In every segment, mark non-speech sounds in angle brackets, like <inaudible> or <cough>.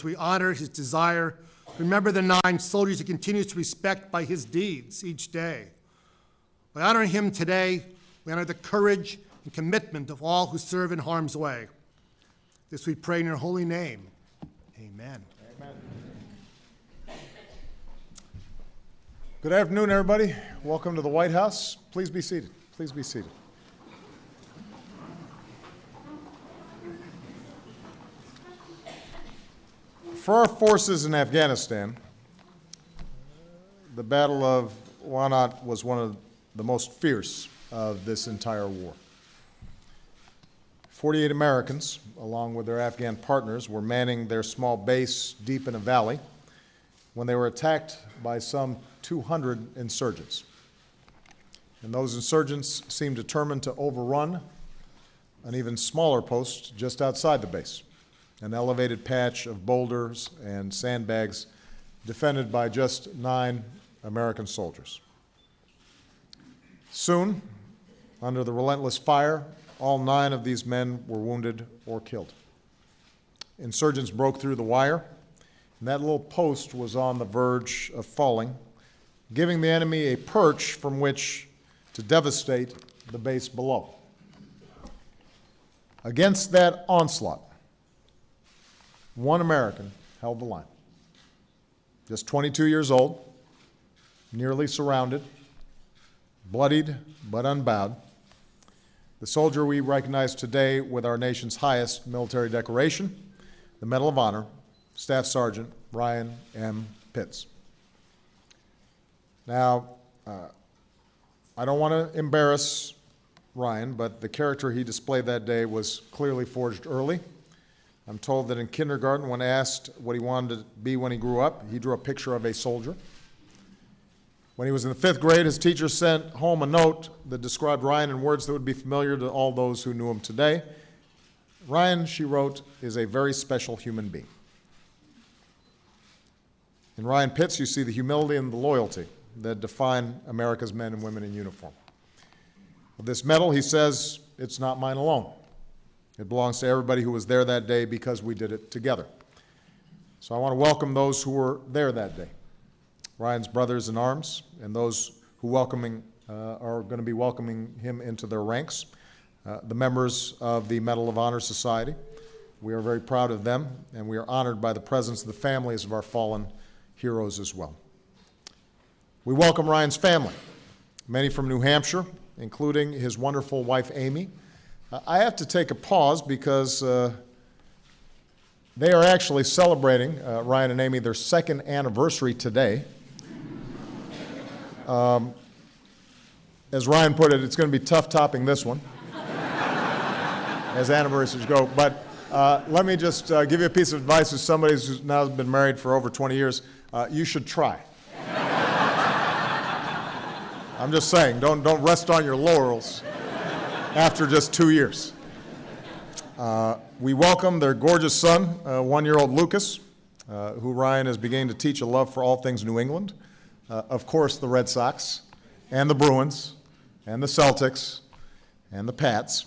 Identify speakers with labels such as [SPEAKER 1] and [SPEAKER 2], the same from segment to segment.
[SPEAKER 1] as we honor his desire, remember the nine soldiers he continues to respect by his deeds each day. By honoring him today, we honor the courage and commitment of all who serve in harm's way. This we pray in your holy name. Amen.
[SPEAKER 2] Good afternoon, everybody. Welcome to the White House. Please be seated. Please be seated. For our forces in Afghanistan, the Battle of Wanat was one of the most fierce of this entire war. 48 Americans, along with their Afghan partners, were manning their small base deep in a valley when they were attacked by some 200 insurgents. And those insurgents seemed determined to overrun an even smaller post just outside the base, an elevated patch of boulders and sandbags defended by just nine American soldiers. Soon, under the relentless fire, all nine of these men were wounded or killed. Insurgents broke through the wire, and that little post was on the verge of falling, giving the enemy a perch from which to devastate the base below. Against that onslaught, one American held the line. Just 22 years old, nearly surrounded, bloodied but unbowed. The soldier we recognize today with our nation's highest military decoration, the Medal of Honor, Staff Sergeant Ryan M. Pitts. Now, uh, I don't want to embarrass Ryan, but the character he displayed that day was clearly forged early. I'm told that in kindergarten, when asked what he wanted to be when he grew up, he drew a picture of a soldier. When he was in the fifth grade, his teacher sent home a note that described Ryan in words that would be familiar to all those who knew him today. Ryan, she wrote, is a very special human being. In Ryan Pitts, you see the humility and the loyalty that define America's men and women in uniform. This medal, he says, it's not mine alone. It belongs to everybody who was there that day because we did it together. So I want to welcome those who were there that day. Ryan's brothers in arms and those who welcoming, uh, are going to be welcoming him into their ranks, uh, the members of the Medal of Honor Society. We are very proud of them, and we are honored by the presence of the families of our fallen heroes as well. We welcome Ryan's family, many from New Hampshire, including his wonderful wife, Amy. I have to take a pause because uh, they are actually celebrating, uh, Ryan and Amy, their second anniversary today. Um, as Ryan put it, it's going to be tough topping this one, <laughs> as anniversaries go. But uh, let me just uh, give you a piece of advice as somebody who's now been married for over 20 years. Uh, you should try. <laughs> I'm just saying, don't, don't rest on your laurels after just two years. Uh, we welcome their gorgeous son, uh, one-year-old Lucas, uh, who Ryan is beginning to teach a love for all things New England. Uh, of course, the Red Sox, and the Bruins, and the Celtics, and the Pats.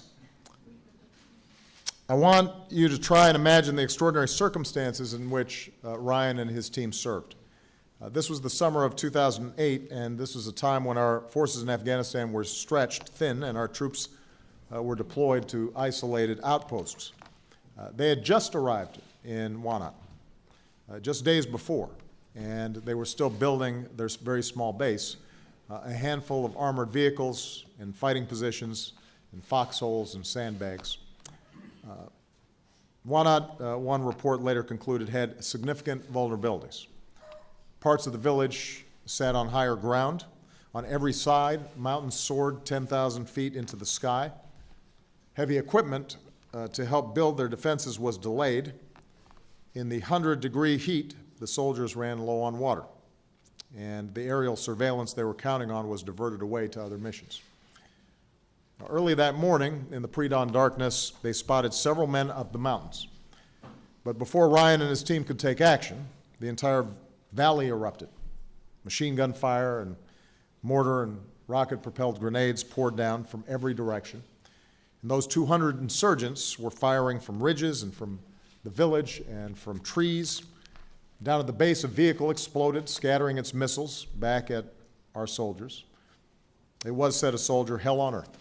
[SPEAKER 2] I want you to try and imagine the extraordinary circumstances in which uh, Ryan and his team served. Uh, this was the summer of 2008, and this was a time when our forces in Afghanistan were stretched thin and our troops were deployed to isolated outposts. Uh, they had just arrived in Wanat, uh, just days before, and they were still building their very small base. Uh, a handful of armored vehicles in fighting positions, in foxholes and sandbags. Uh, Wanat, uh, one report later concluded, had significant vulnerabilities. Parts of the village sat on higher ground. On every side, mountains soared 10,000 feet into the sky. Heavy equipment uh, to help build their defenses was delayed. In the 100 degree heat, the soldiers ran low on water, and the aerial surveillance they were counting on was diverted away to other missions. Early that morning, in the pre-dawn darkness, they spotted several men up the mountains. But before Ryan and his team could take action, the entire valley erupted. Machine gun fire and mortar and rocket-propelled grenades poured down from every direction. And those 200 insurgents were firing from ridges and from the village and from trees down at the base, a vehicle exploded, scattering its missiles back at our soldiers. It was, said a soldier, hell on earth.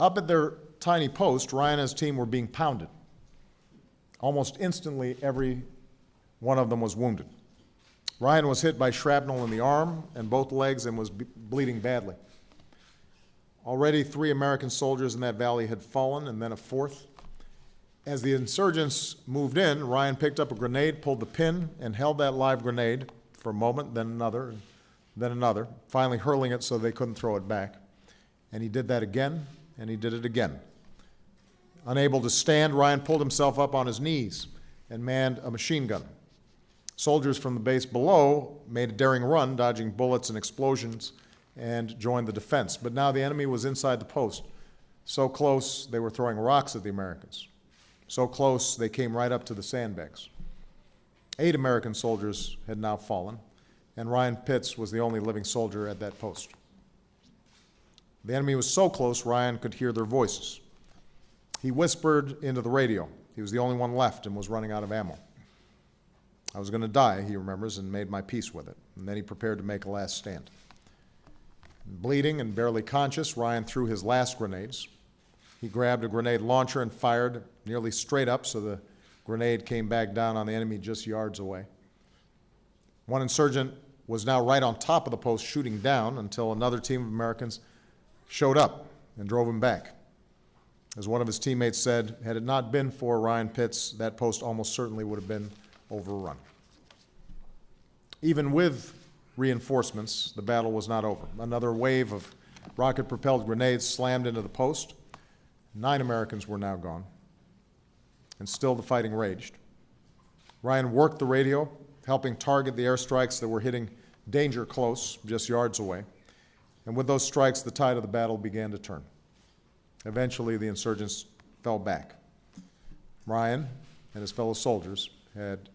[SPEAKER 2] Up at their tiny post, Ryan and his team were being pounded. Almost instantly, every one of them was wounded. Ryan was hit by shrapnel in the arm and both legs and was bleeding badly. Already, three American soldiers in that valley had fallen, and then a fourth. As the insurgents moved in, Ryan picked up a grenade, pulled the pin, and held that live grenade for a moment, then another, then another, finally hurling it so they couldn't throw it back. And he did that again, and he did it again. Unable to stand, Ryan pulled himself up on his knees and manned a machine gun. Soldiers from the base below made a daring run, dodging bullets and explosions, and joined the defense. But now the enemy was inside the post. So close, they were throwing rocks at the Americans. So close, they came right up to the sandbags. Eight American soldiers had now fallen, and Ryan Pitts was the only living soldier at that post. The enemy was so close, Ryan could hear their voices. He whispered into the radio. He was the only one left and was running out of ammo. I was going to die, he remembers, and made my peace with it. And then he prepared to make a last stand. Bleeding and barely conscious, Ryan threw his last grenades. He grabbed a grenade launcher and fired nearly straight up so the grenade came back down on the enemy just yards away. One insurgent was now right on top of the post shooting down until another team of Americans showed up and drove him back. As one of his teammates said, had it not been for Ryan Pitts, that post almost certainly would have been overrun. Even with reinforcements, the battle was not over. Another wave of rocket propelled grenades slammed into the post. Nine Americans were now gone, and still the fighting raged. Ryan worked the radio, helping target the airstrikes that were hitting danger close, just yards away. And with those strikes, the tide of the battle began to turn. Eventually, the insurgents fell back. Ryan and his fellow soldiers had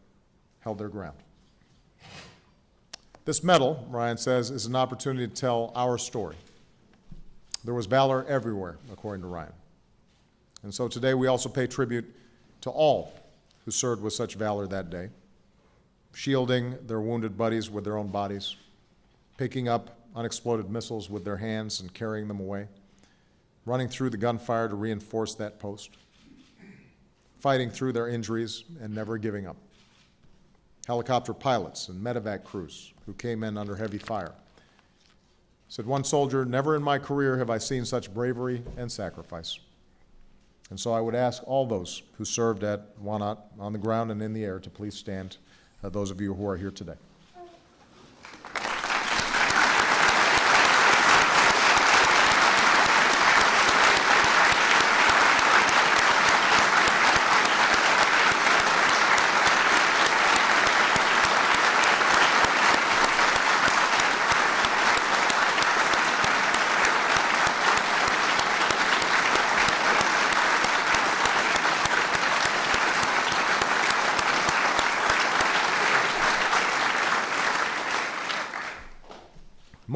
[SPEAKER 2] held their ground. This medal, Ryan says, is an opportunity to tell our story. There was valor everywhere, according to Ryan. And so today we also pay tribute to all who served with such valor that day, shielding their wounded buddies with their own bodies, picking up unexploded missiles with their hands and carrying them away, running through the gunfire to reinforce that post, fighting through their injuries and never giving up. Helicopter pilots and medevac crews who came in under heavy fire. Said one soldier, Never in my career have I seen such bravery and sacrifice. And so I would ask all those who served at Wanat on the ground and in the air to please stand, uh, those of you who are here today.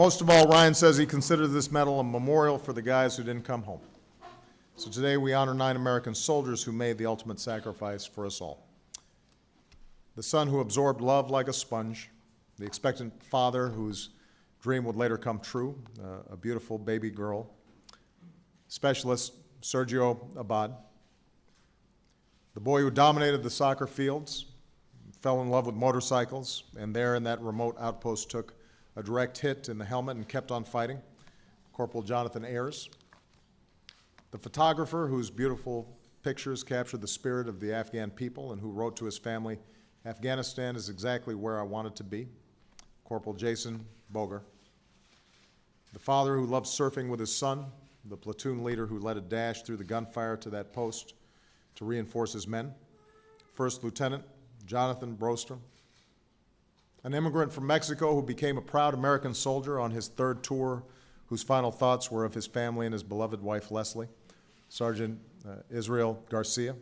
[SPEAKER 2] Most of all, Ryan says he considers this medal a memorial for the guys who didn't come home. So today we honor nine American soldiers who made the ultimate sacrifice for us all. The son who absorbed love like a sponge, the expectant father whose dream would later come true, uh, a beautiful baby girl, specialist Sergio Abad, the boy who dominated the soccer fields, fell in love with motorcycles, and there in that remote outpost took a direct hit in the helmet and kept on fighting, Corporal Jonathan Ayers. The photographer whose beautiful pictures captured the spirit of the Afghan people and who wrote to his family, Afghanistan is exactly where I want it to be, Corporal Jason Bogar. The father who loved surfing with his son, the platoon leader who led a dash through the gunfire to that post to reinforce his men, First Lieutenant Jonathan Brostrom, an immigrant from Mexico who became a proud American soldier on his third tour, whose final thoughts were of his family and his beloved wife Leslie, Sergeant uh, Israel Garcia,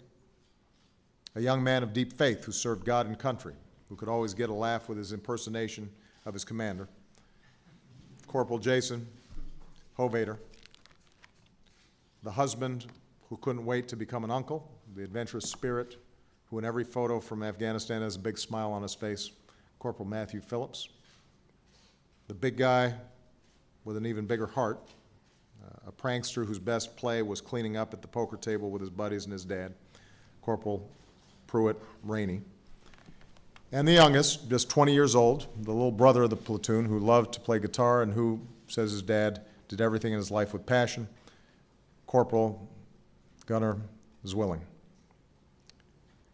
[SPEAKER 2] a young man of deep faith who served God and country, who could always get a laugh with his impersonation of his commander, Corporal Jason Hovater, the husband who couldn't wait to become an uncle, the adventurous spirit, who in every photo from Afghanistan has a big smile on his face, Corporal Matthew Phillips. The big guy with an even bigger heart, uh, a prankster whose best play was cleaning up at the poker table with his buddies and his dad, Corporal Pruitt Rainey. And the youngest, just 20 years old, the little brother of the platoon who loved to play guitar and who, says his dad, did everything in his life with passion, Corporal Gunnar Zwilling.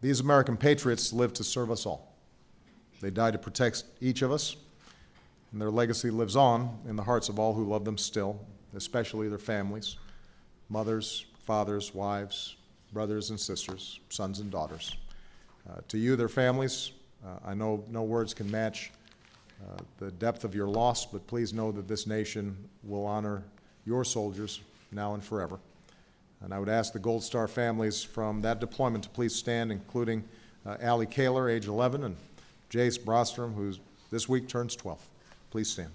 [SPEAKER 2] These American patriots lived to serve us all. They died to protect each of us, and their legacy lives on in the hearts of all who love them still, especially their families, mothers, fathers, wives, brothers and sisters, sons and daughters. Uh, to you, their families, uh, I know no words can match uh, the depth of your loss, but please know that this nation will honor your soldiers now and forever. And I would ask the Gold Star families from that deployment to please stand, including uh, Allie Kahler, age 11, and Jace Brostrom, who this week turns 12. Please stand.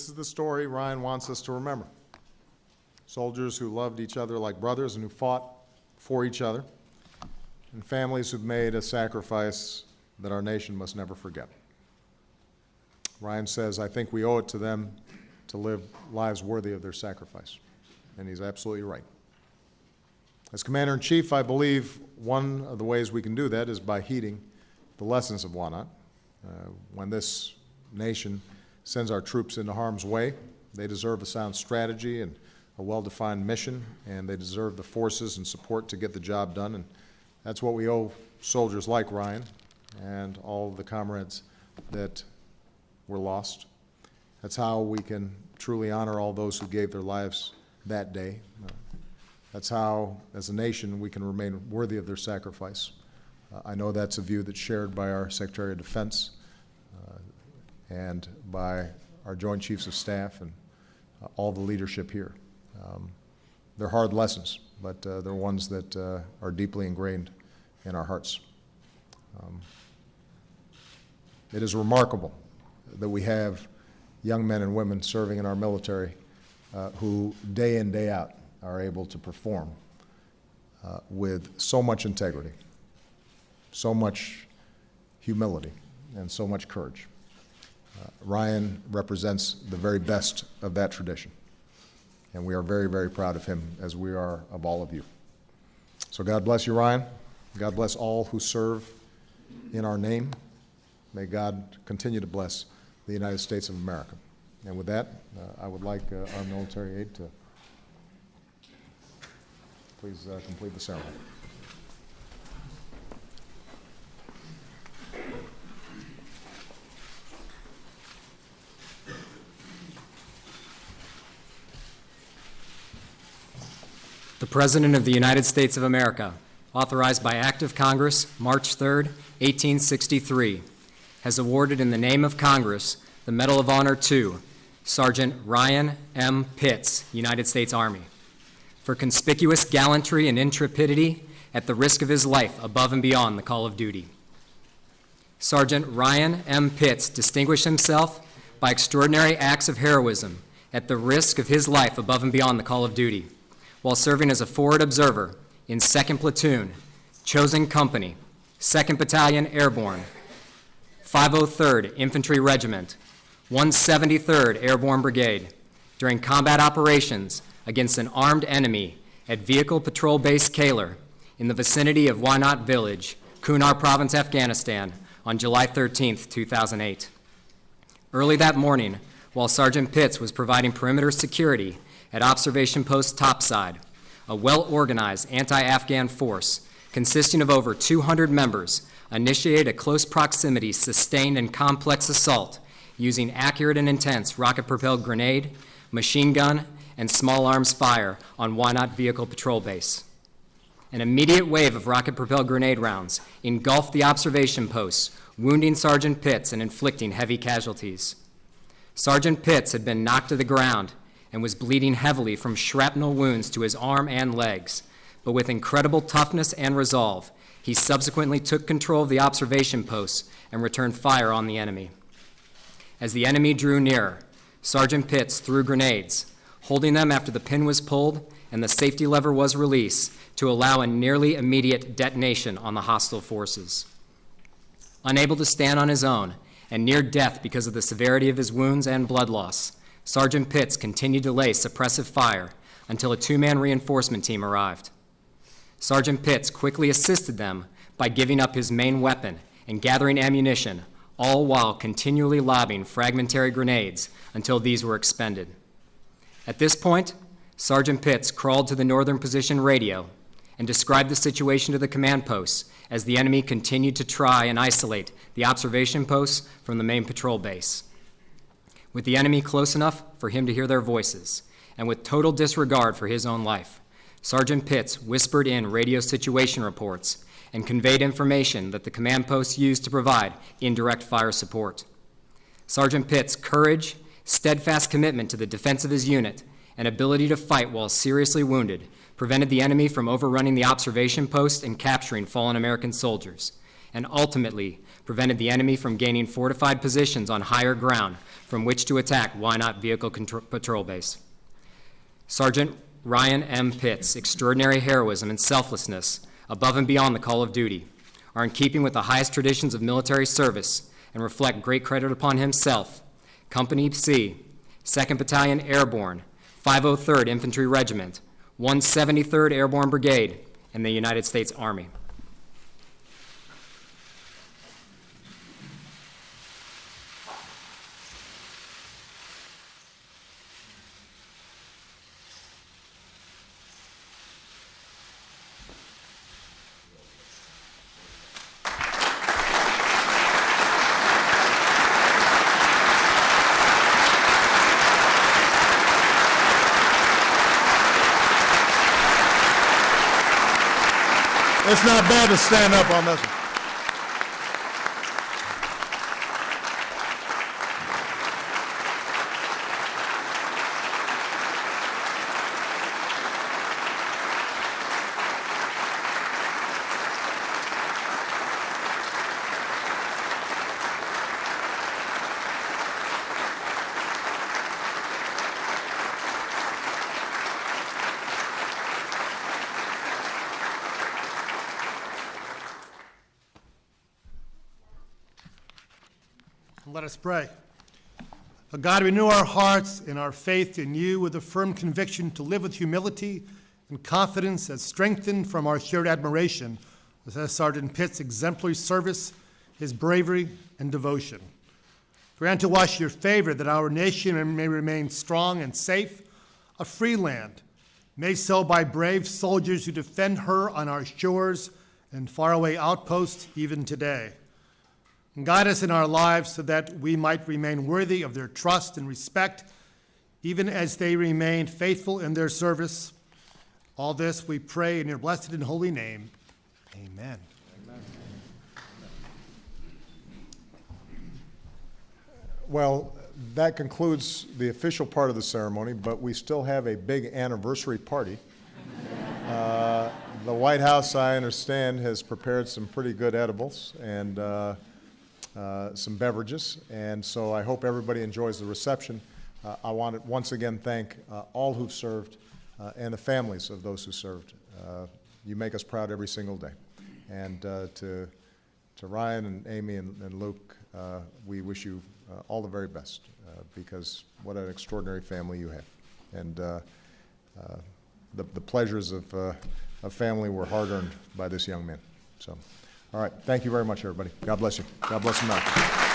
[SPEAKER 2] This is the story Ryan wants us to remember. Soldiers who loved each other like brothers and who fought for each other, and families who've made a sacrifice that our nation must never forget. Ryan says, I think we owe it to them to live lives worthy of their sacrifice. And he's absolutely right. As Commander in Chief, I believe one of the ways we can do that is by heeding the lessons of Wanat. Uh, when this nation sends our troops into harm's way, they deserve a sound strategy and a well-defined mission, and they deserve the forces and support to get the job done. And that's what we owe soldiers like Ryan and all of the comrades that were lost. That's how we can truly honor all those who gave their lives that day. That's how, as a nation, we can remain worthy of their sacrifice. Uh, I know that's a view that's shared by our Secretary of Defense and by our Joint Chiefs of Staff and uh, all the leadership here. Um, They're hard lessons, but uh, they're ones that uh, are deeply ingrained in our hearts. Um, It is remarkable that we have young men and women serving in our military uh, who, day in, day out, are able to perform uh, with so much integrity, so much humility, and so much courage. Ryan represents the very best of that tradition, and we are very, very proud of him, as we are of all of you. So God bless you, Ryan. God bless all who serve in our name. May God continue to bless the United States of America. And with that, uh, I would like uh, our military aide to please uh, complete the ceremony.
[SPEAKER 3] The President of the United States of America, authorized by Act of Congress, March 3, 1863, has awarded in the name of Congress the Medal of Honor to Sergeant Ryan M. Pitts, United States Army, for conspicuous gallantry and intrepidity at the risk of his life above and beyond the call of duty. Sergeant Ryan M. Pitts distinguished himself by extraordinary acts of heroism at the risk of his life above and beyond the call of duty, while serving as a forward observer in 2nd Platoon, Chosen Company, 2nd Battalion Airborne, 503rd Infantry Regiment, 173rd Airborne Brigade, during combat operations against an armed enemy at Vehicle Patrol Base Kahler in the vicinity of Wanat Village, Kunar Province, Afghanistan, on July 13, 2008. Early that morning, while Sergeant Pitts was providing perimeter security at Observation Post Topside, a well-organized anti-Afghan force consisting of over 200 members initiated a close proximity, sustained, and complex assault using accurate and intense rocket-propelled grenade, machine gun, and small arms fire on Wanat Vehicle Patrol Base. An immediate wave of rocket-propelled grenade rounds engulfed the observation posts, wounding Sergeant Pitts and inflicting heavy casualties. Sergeant Pitts had been knocked to the ground and was bleeding heavily from shrapnel wounds to his arm and legs, but with incredible toughness and resolve, he subsequently took control of the observation posts and returned fire on the enemy. As the enemy drew nearer, Sergeant Pitts threw grenades, holding them after the pin was pulled and the safety lever was released to allow a nearly immediate detonation on the hostile forces. Unable to stand on his own and near death because of the severity of his wounds and blood loss, Sergeant Pitts continued to lay suppressive fire until a two-man reinforcement team arrived. Sergeant Pitts quickly assisted them by giving up his main weapon and gathering ammunition, all while continually lobbing fragmentary grenades until these were expended. At this point, Sergeant Pitts crawled to the northern position radio and described the situation to the command posts as the enemy continued to try and isolate the observation posts from the main patrol base. With the enemy close enough for him to hear their voices, and with total disregard for his own life, Sergeant Pitts whispered in radio situation reports and conveyed information that the command posts used to provide indirect fire support. Sergeant Pitts' courage, steadfast commitment to the defense of his unit, and ability to fight while seriously wounded prevented the enemy from overrunning the observation post and capturing fallen American soldiers, and ultimately prevented the enemy from gaining fortified positions on higher ground from which to attack Wanat Vehicle Contr- Patrol Base. Sergeant Ryan M. Pitts' extraordinary heroism and selflessness above and beyond the call of duty are in keeping with the highest traditions of military service and reflect great credit upon himself, Company C, 2nd Battalion Airborne, 503rd Infantry Regiment, 173rd Airborne Brigade, and the United States Army.
[SPEAKER 2] It's not bad to stand up on this one.
[SPEAKER 1] Let us pray. God, renew our hearts and our faith in you with a firm conviction to live with humility and confidence as strengthened from our shared admiration of Sergeant Pitt's exemplary service, his bravery, and devotion. Grant to us your favor that our nation may remain strong and safe, a free land, made so by brave soldiers who defend her on our shores and faraway outposts even today. And guide us in our lives so that we might remain worthy of their trust and respect, even as they remain faithful in their service. All this we pray in your blessed and holy name. Amen.
[SPEAKER 2] Well, that concludes the official part of the ceremony, but we still have a big anniversary party. Uh, The White House, I understand, has prepared some pretty good edibles and uh, uh, some beverages, and so I hope everybody enjoys the reception. Uh, I want to once again thank uh, all who've served uh, and the families of those who served. Uh, You make us proud every single day. And to to Ryan and Amy and and Luke, we wish you all the very best, because what an extraordinary family you have. And the the pleasures of, of family were hard-earned by this young man. So, all right, thank you very much, everybody. God bless you. God bless America.